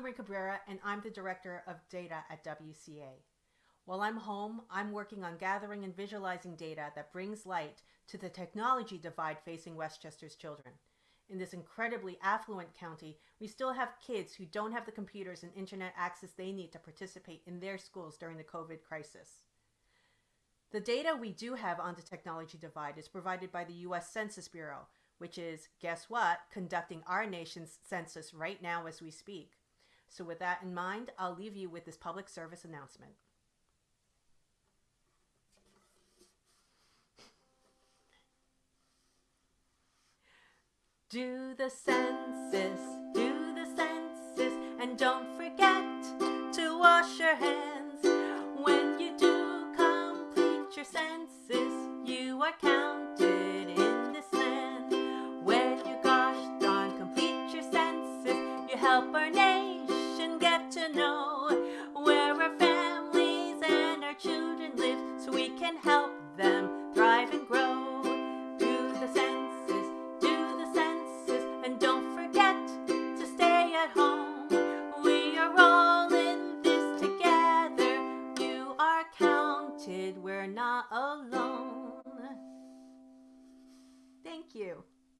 Marie Cabrera, and I'm the Director of Data at WCA. While I'm home, I'm working on gathering and visualizing data that brings light to the technology divide facing Westchester's children. In this incredibly affluent county, we still have kids who don't have the computers and internet access they need to participate in their schools during the COVID crisis. The data we do have on the technology divide is provided by the US Census Bureau, which is, guess what, conducting our nation's census right now as we speak. So with that in mind, I'll leave you with this public service announcement. Do the census, do the census, and don't forget to wash your hands. When you do complete your census, you are counted in this land. When you gosh darn complete your census, you help our nation get to know where our families and our children live so we can help them thrive and grow. Do the census, do the census, and don't forget to stay at home. We are all in this together. You are counted, we're not alone. Thank you.